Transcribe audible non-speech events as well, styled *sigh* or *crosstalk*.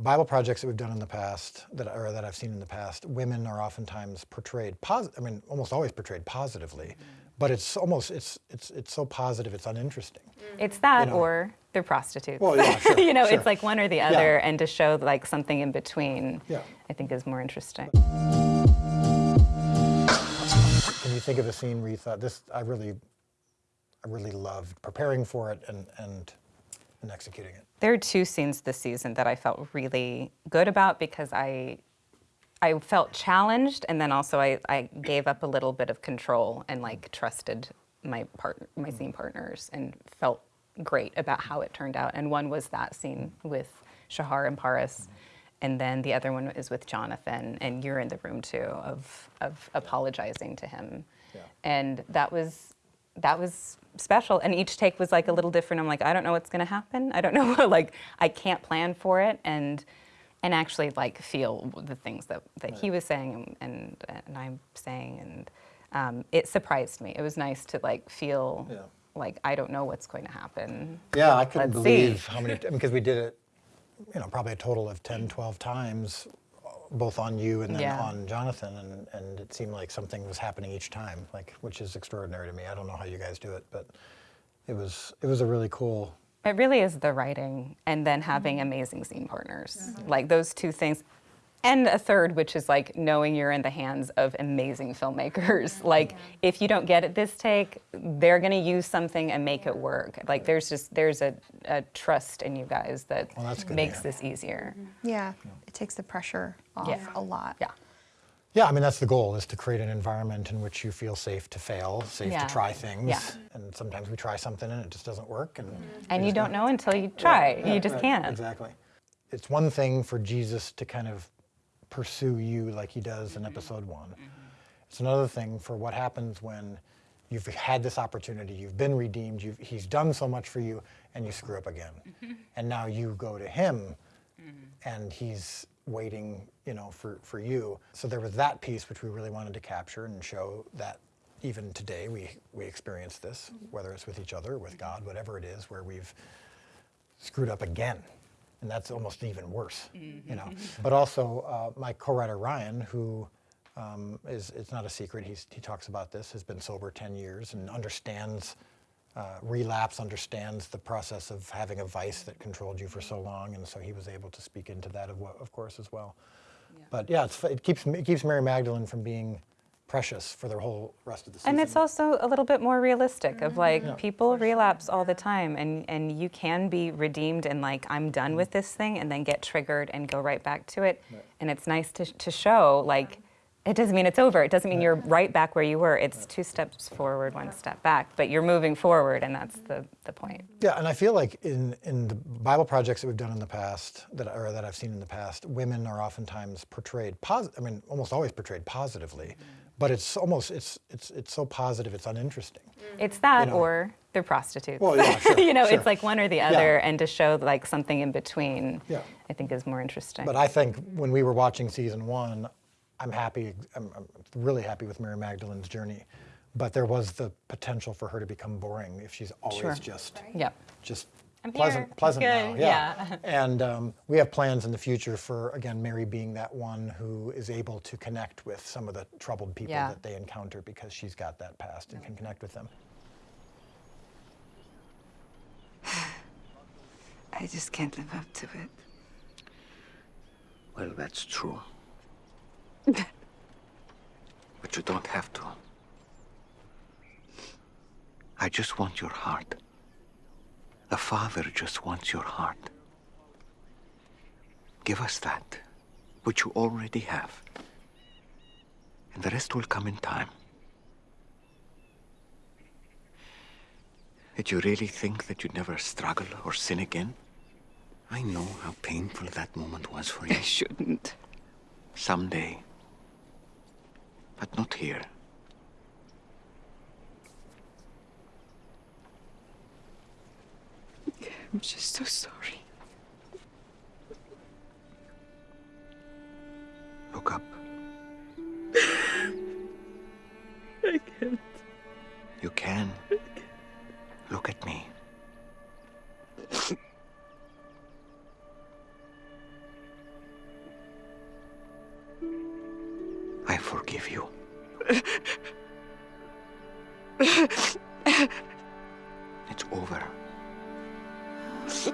Bible projects that we've done in the past, that or that I've seen in the past, women are oftentimes portrayed. I mean, almost always portrayed positively, mm-hmm. but it's almost it's it's it's so positive, it's uninteresting. Mm-hmm. It's that know. or they're prostitutes. Well, yeah, sure, *laughs* you know, sure. it's like one or the other, and to show like something in between, Yeah. I think is more interesting. Can you think of a scene where you thought this? I really, I really loved preparing for it and and and executing it. There are two scenes this season that I felt really good about because I I felt challenged and then also I, I gave up a little bit of control and like trusted my partner my scene partners and felt great about how it turned out. And one was that scene with Shahar and Paras. And then the other one is with Jonathan, and you're in the room too, of, of apologizing to him. Yeah. And that was that was special. And each take was like a little different. I'm like i don't know what's going to happen. I don't *laughs* know like i can't plan for it. And and actually like feel the things that, that he was saying and and i'm saying. And um, it surprised me. It was nice to like feel Yeah. like i don't know what's going to happen. Yeah, I couldn't Let's see. believe how many, *laughs* because we did it, you know, probably a total of 10, 12 times, both on you and then Yeah. on Jonathan, and, and it seemed like something was happening each time, like, which is extraordinary to me. I don't know how you guys do it, but it was, it was a really cool, It really is the writing and then having amazing scene partners. Mm-hmm. Like those two things. And a third, which is like knowing you're in the hands of amazing filmmakers. *laughs* Like if you don't get it this take, they're going to use something and make it work. Like there's just there's a, a trust in you guys that Well, that's good to makes hear. this easier. Mm-hmm. Yeah, it takes the pressure off Yeah. a lot. Yeah. yeah, I mean, that's the goal, is to create an environment in which you feel safe to fail, safe Yeah. to try things. Yeah. And sometimes we try something and it just doesn't work. And, mm-hmm. And you don't know until you try. you just Right, can't. Exactly. It's one thing for Jesus to kind of pursue you like he does Mm-hmm. in episode one. It's another thing for what happens when you've had this opportunity, you've been redeemed, you've, he's done so much for you, and you screw up again. Mm-hmm. And now you go to him, and he's waiting, you know, for, for you. So there was that piece which we really wanted to capture and show that even today we, we experience this, whether it's with each other, with God, whatever it is, where we've screwed up again. And that's almost even worse, you know. *laughs* But also, uh, my co-writer Ryan, who um, is, it's not a secret, he's, he talks about this, has been sober 10 years and understands uh, relapse, understands the process of having a vice that controlled you for so long, and so he was able to speak into that, of, of course, as well. But yeah, it's, it keeps it keeps Mary Magdalene from being precious for the whole rest of the season. And it's also a little bit more realistic of mm-hmm. like people relapse all the time and, and you can be redeemed and like I'm done with mm-hmm. this thing and then get triggered and go right back to it. And it's nice to, to show like it doesn't mean it's over. It doesn't mean you're right back where you were. It's two steps forward, one step back, but you're moving forward and that's the, the point. Yeah, and I feel like in, in the Bible projects that we've done in the past, that or that I've seen in the past, women are oftentimes portrayed positive. I mean, almost always portrayed positively, mm-hmm. But it's almost it's it's it's so positive, it's uninteresting. Mm-hmm. It's that know. or they're prostitutes. Well, yeah, sure, *laughs* you know, sure. it's like one or the other and to show like something in between Yeah. I think is more interesting. But I think when we were watching season one, I'm happy. I'm, I'm really happy with Mary Magdalene's journey, but there was the potential for her to become boring if she's always Sure. just Yep. just I'm pleasant, here. pleasant now. Yeah. yeah. *laughs* and um, we have plans in the future for again Mary being that one who is able to connect with some of the troubled people Yeah. that they encounter because she's got that past and can connect with them. *sighs* I just can't live up to it. Well, that's true. *laughs* but you don't have to. I just want your heart. The Father just wants your heart. Give us that, which you already have. And the rest will come in time. Did you really think that you'd never struggle or sin again? I know how painful that moment was for you. I shouldn't. Someday. But not here. I'm just so sorry. Look up. I can't. You can. Can't. Look at me. I forgive you. *laughs* It's over. you